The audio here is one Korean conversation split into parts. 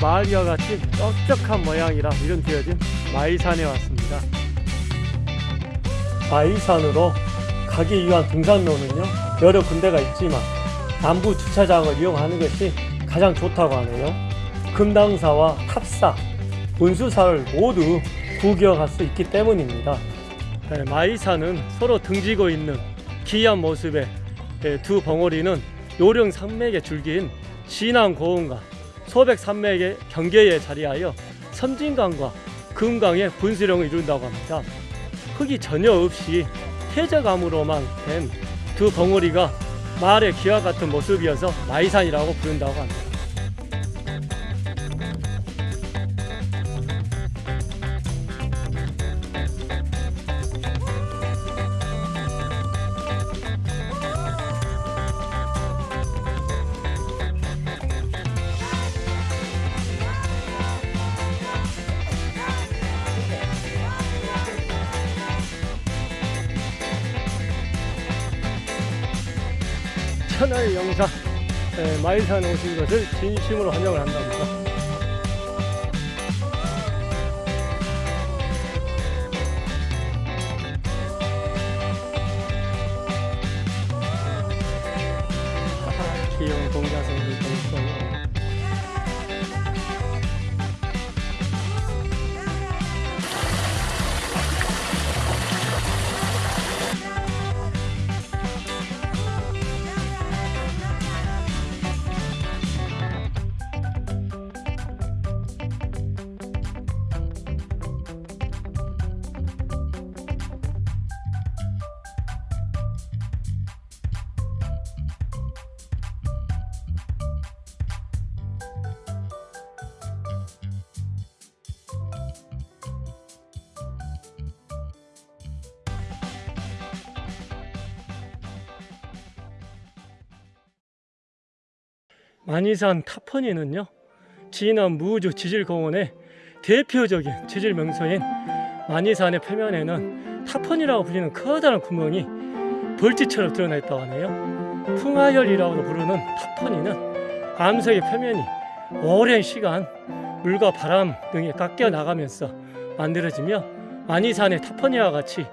마을과 같이 넓적한 모양이라 이름 지어진 마이산에 왔습니다. 마이산으로 가기 위한 등산로는요 여러 군데가 있지만 남부 주차장을 이용하는 것이 가장 좋다고 하네요. 금당사와 탑사, 운수사를 모두 구경할 수 있기 때문입니다. 네, 마이산은 서로 등지고 있는 기이한 모습의 네, 두 벙어리는 요령 산맥의 줄기인 진안 고원과 소백 산맥의 경계에 자리하여 섬진강과 금강의 분수령을 이룬다고 합니다. 흙이 전혀 없이 해저감으로만 된두 벙어리가 마을의 기와 같은 모습이어서 마이산이라고 부른다고 합니다. 천하의 영사 에, 마이산에 오신 것을 진심으로 환영을 한답니다. 하하, 귀여운 동자성도 있어 요. 만이산 타퍼니는요 진안 무주 지질공원의 대표적인 지질 명소인 만이산의 표면에는 타퍼니라고 불리는 커다란 구멍이 벌집처럼 드러나 있다고 하네요 풍화열이라고도 부르는 타퍼니는 암석의 표면이 오랜 시간 물과 바람 등에 깎여 나가면서 만들어지며 만이산의 타퍼니와 같이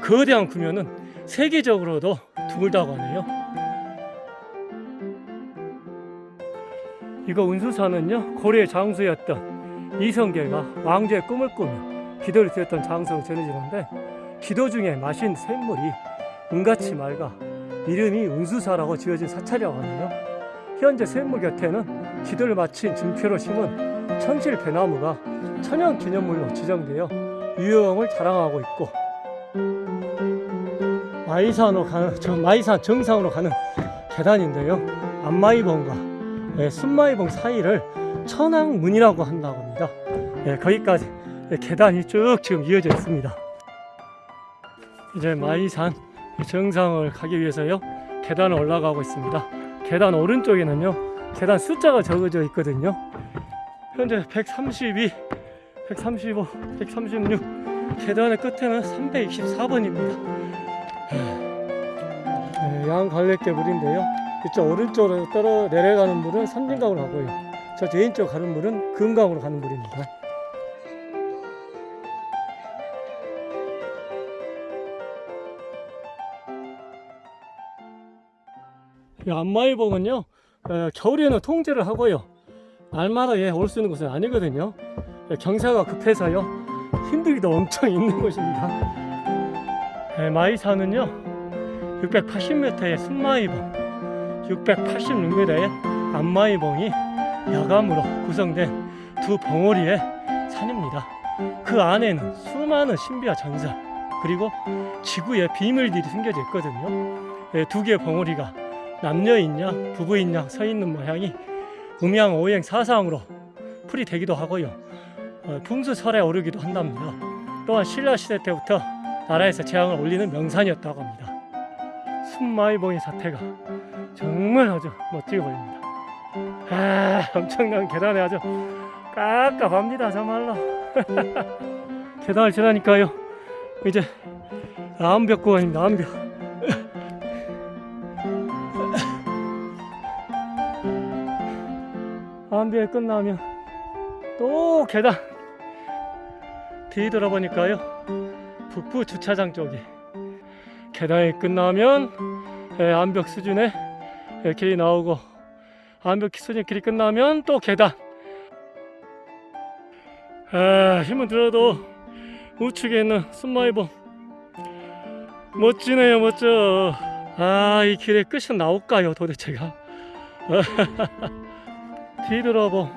거대한 구면은 세계적으로도 드물다고 하네요 이거 운수사는요 고려의 장수였던 이성계가 왕조의 꿈을 꾸며 기도를 드렸던 장소로 전해지는데 기도 중에 마신 샘물이 은같이 맑아 이름이 운수사라고 지어진 사찰이라고 하네요 현재 샘물 곁에는 기도를 마친 증표로 심은 천실 배나무가 천연 기념물로 지정되어 유형을 자랑하고 있고 마이산으로 가는 저 마이산 정상으로 가는 계단인데요. 안마이봉과 예, 순마이봉 사이를 천왕문이라고 한다고 합니다. 예, 거기까지 예, 계단이 쭉 지금 이어져 있습니다. 이제 마이산 정상을 가기 위해서요 계단을 올라가고 있습니다. 계단 오른쪽에는요 계단 숫자가 적어져 있거든요. 현재 132, 135, 136 계단의 끝에는 324번입니다. 예, 양 갈래개 물인데요. 이쪽 오른쪽으로 떨어 내려가는 물은 삼진강으로 가고요. 저 왼쪽 가는 물은 금강으로 가는 물입니다. 이 안마의봉은요 어, 겨울에는 통제를 하고요. 날마다 예, 올 수 있는 곳은 아니거든요. 예, 경사가 급해서요. 힘들기도 엄청 있는 곳입니다. 예, 마이산은요 680m의 순마이봉 686m의 안마이봉이 야감으로 구성된 두 벙어리의 산입니다. 그 안에는 수많은 신비와 전설 그리고 지구의 비밀들이 숨겨져 있거든요. 예, 두 개의 벙어리가 남녀있냐 부부있냐 서 있는 모양이 음양 오행 사상으로 풀이 되기도 하고요. 어, 풍수설에 오르기도 한답니다. 또한 신라 시대 때부터 나라에서 재앙을 올리는 명산이었다고 합니다. 순마이봉의 사태가 정말 아주 멋지게 보입니다. 아, 엄청난 계단에 아주 깝깝합니다, 정말로. 계단을 지나니까요, 이제 암벽 구간입니다, 암벽. 암벽이 끝나면 또 계단 뒤돌아보니까요 북부 주차장 쪽이 계단이 끝나면 예, 암벽 수준의 예, 길이 나오고 암벽 수준의 길이 끝나면 또 계단. 아, 힘은 들어도 우측에 있는 순마이봉. 멋지네요 멋져. 아이 길의 끝은 나올까요 도대체가? 뒤돌아보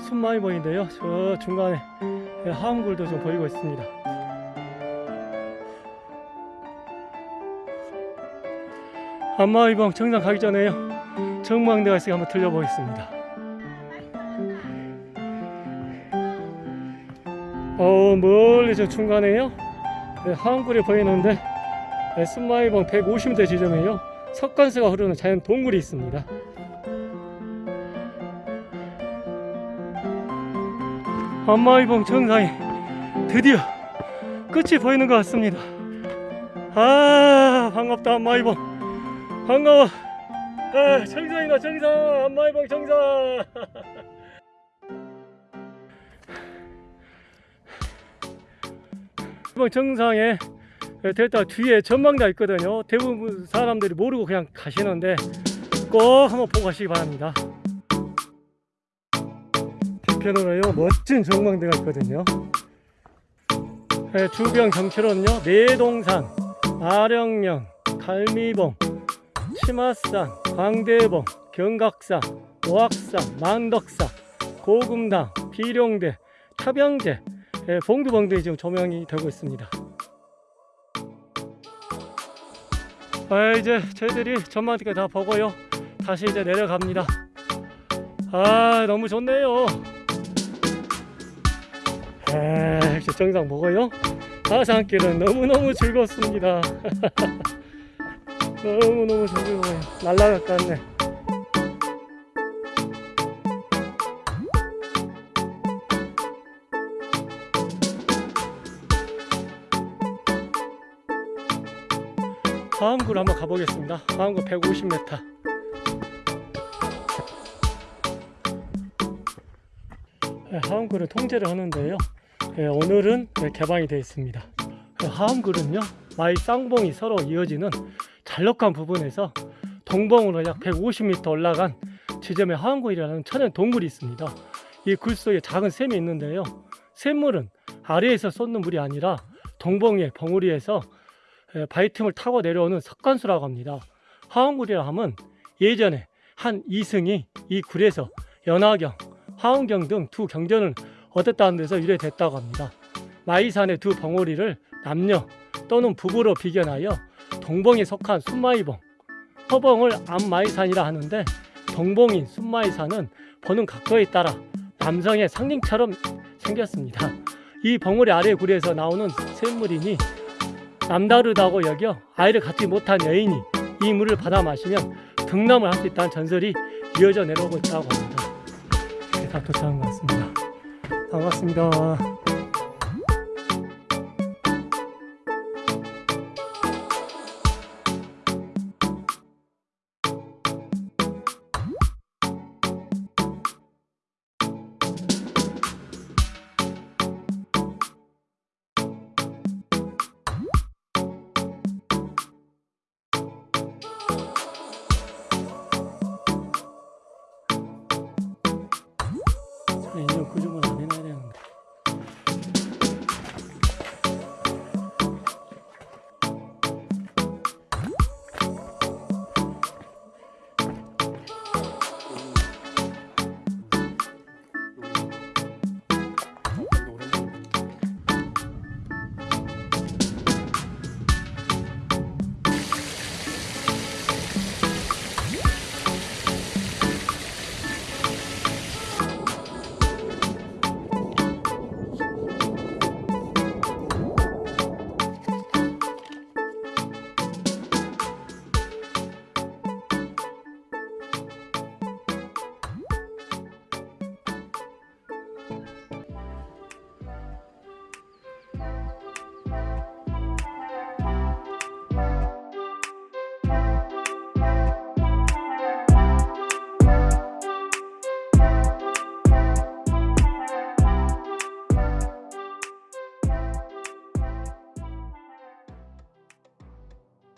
순마이봉인데요. 저 중간에 예, 하암굴도 좀 보이고 있습니다 한마이봉 정상 가기 전에요. 정망대가 있으니 한번 들려보겠습니다. 어 멀리 저 중간에요? 네, 하암굴이 보이는데 네, 순마이봉 150m 지점에요. 석관수가 흐르는 자연 동굴이 있습니다. 한마이봉 정상이 드디어 끝이 보이는 것 같습니다. 아 반갑다 한마이봉 반가워. 아 정상이다 정상 한마이봉 정상 한마이봉 정상에 됐다 뒤에 전망대가 있거든요. 대부분 사람들이 모르고 그냥 가시는데 꼭 한번 보고 가시기 바랍니다. 뒤편으로요 멋진 전망대가 있거든요. 네, 주변 경치로는요 내동산, 아령령, 갈미봉, 치마산, 광대봉, 경각산, 오악산, 만덕산, 고금당, 비룡대, 타병제, 예, 봉두봉 등이 지금 조명이 되고 있습니다. 아, 이제 저희들이 전망대까지 다 보고요. 다시 이제 내려갑니다. 아, 너무 좋네요. 아, 정상 보고요. 가산길은 너무너무 즐겁습니다. 너무너무 것 같네. 화엄굴 한번 가보겠습니다. 화엄굴 150m. 네, 화엄굴은 통제를 하는데요. 네, 오늘은 네, 개방이 되어 있습니다. 그 화엄굴은요, 마이 쌍봉이 서로 이어지는 잘록한 부분에서 동봉으로 약 150m 올라간 지점에 화엄굴이라는 천연 동굴이 있습니다. 이 굴 속에 작은 샘이 있는데요. 샘물은 아래에서 쏟는 물이 아니라 동봉의 벙우리에서 에, 바위 틈을 타고 내려오는 석관수라고 합니다. 하암굴이라 하면 예전에 한 이승이 이 굴에서 연하경, 하은경 등 두 경전을 얻었다는 데서 유래됐다고 합니다. 마이산의 두 벙어리를 남녀 또는 부부로 비견하여 동봉에 속한 순마이봉, 허봉을 암마이산이라 하는데 동봉인 순마이산은 보는 각도에 따라 남성의 상징처럼 생겼습니다. 이 벙어리 아래 굴에서 나오는 샘물이니 남다르다고 여겨 아이를 갖지 못한 여인이 이 물을 받아 마시면 등남을 할 수 있다는 전설이 이어져 내려오고 있다고 합니다. 이렇게 다 도착한 것 같습니다. 반갑습니다.